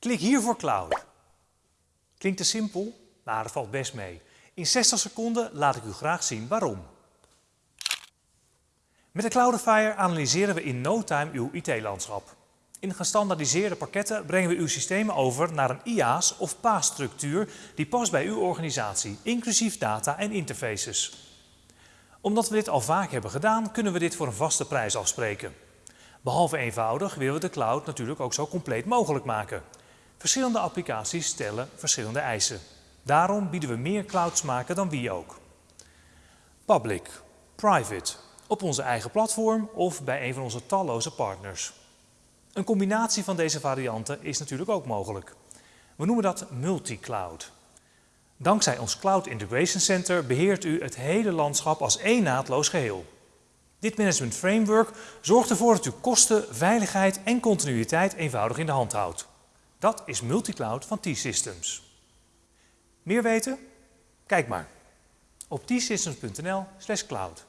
Klik hier voor Cloud. Klinkt te simpel? Maar dat valt best mee. In 60 seconden laat ik u graag zien waarom. Met de Cloudifier analyseren we in no time uw IT-landschap. In gestandaardiseerde pakketten brengen we uw systemen over naar een IaaS of PaaS-structuur die past bij uw organisatie, inclusief data en interfaces. Omdat we dit al vaak hebben gedaan, kunnen we dit voor een vaste prijs afspreken. Behalve eenvoudig willen we de cloud natuurlijk ook zo compleet mogelijk maken. Verschillende applicaties stellen verschillende eisen. Daarom bieden we meer clouds maken dan wie ook. Public, private, op onze eigen platform of bij een van onze talloze partners. Een combinatie van deze varianten is natuurlijk ook mogelijk. We noemen dat multi-cloud. Dankzij ons Cloud Integration Center beheert u het hele landschap als één naadloos geheel. Dit management framework zorgt ervoor dat u kosten, veiligheid en continuïteit eenvoudig in de hand houdt. Dat is multicloud van T-Systems. Meer weten? Kijk maar op tsystems.nl/cloud.